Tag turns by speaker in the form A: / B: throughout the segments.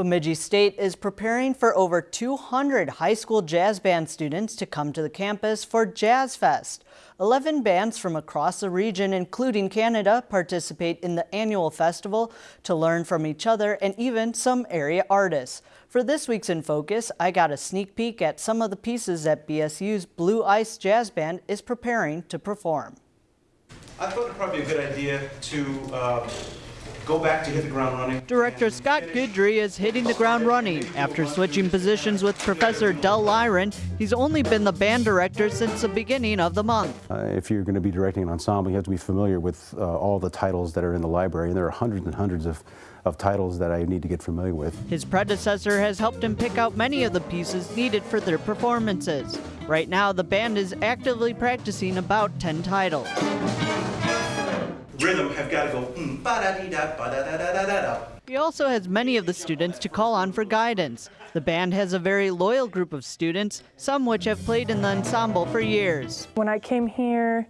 A: Bemidji State is preparing for over 200 high school jazz band students to come to the campus for Jazz Fest. 11 bands from across the region, including Canada, participate in the annual festival to learn from each other and even some area artists. For this week's In Focus, I got a sneak peek at some of the pieces that BSU's Blue Ice Jazz Band is preparing to perform.
B: I thought it'd probably be a good idea to uh, go back to hit the ground running.
A: Director Scott Guidry is hitting the ground running. After switching positions with Professor Del Lyren, he's only been the band director since the beginning of the month.
C: Uh, if you're going to be directing an ensemble, you have to be familiar with uh, all the titles that are in the library. And there are hundreds and hundreds of, of titles that I need to get familiar with.
A: His predecessor has helped him pick out many of the pieces needed for their performances. Right now, the band is actively practicing about 10 titles
B: rhythm have got to go mm, ba da dee da ba da da da da da.
A: He also has many of the students to call on for guidance. The band has a very loyal group of students, some which have played in the ensemble for years.
D: When I came here,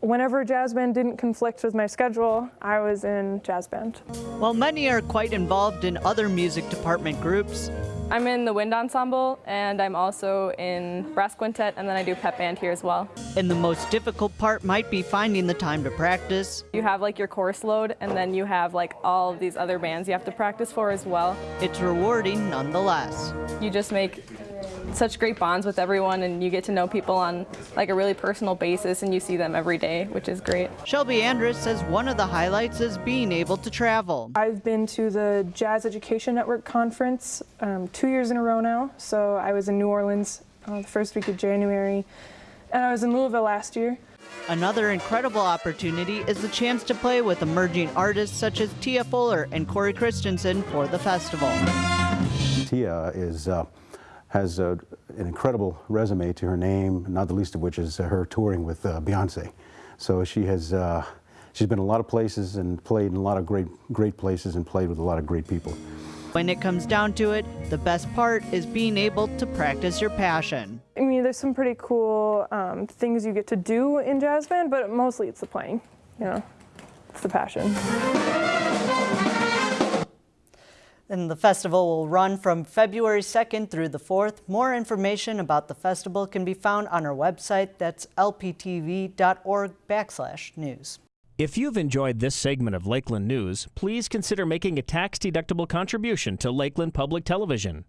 D: whenever jazz band didn't conflict with my schedule, I was in jazz band.
A: While many are quite involved in other music department groups,
E: I'm in the wind ensemble and I'm also in brass quintet and then I do pep band here as well.
A: And the most difficult part might be finding the time to practice.
E: You have like your course load and then you have like all of these other bands you have to practice for as well.
A: It's rewarding nonetheless.
E: You just make such great bonds with everyone and you get to know people on like a really personal basis and you see them every day, which is great.
A: Shelby Andrus says one of the highlights is being able to travel.
D: I've been to the Jazz Education Network conference um, two years in a row now. So I was in New Orleans uh, the first week of January and I was in Louisville last year.
A: Another incredible opportunity is the chance to play with emerging artists such as Tia Fuller and Corey Christiansen for the festival.
C: Tia is uh, has a, an incredible resume to her name, not the least of which is uh, her touring with uh, Beyonce. So she has uh, she's been a lot of places and played in a lot of great great places and played with a lot of great people.
A: When it comes down to it, the best part is being able to practice your passion.
D: I mean, there's some pretty cool um, things you get to do in jazz band, but mostly it's the playing, you know, it's the passion.
A: And the festival will run from February 2nd through the 4th. More information about the festival can be found on our website. That's lptv.org backslash news.
F: If you've enjoyed this segment of Lakeland News, please consider making a tax-deductible contribution to Lakeland Public Television.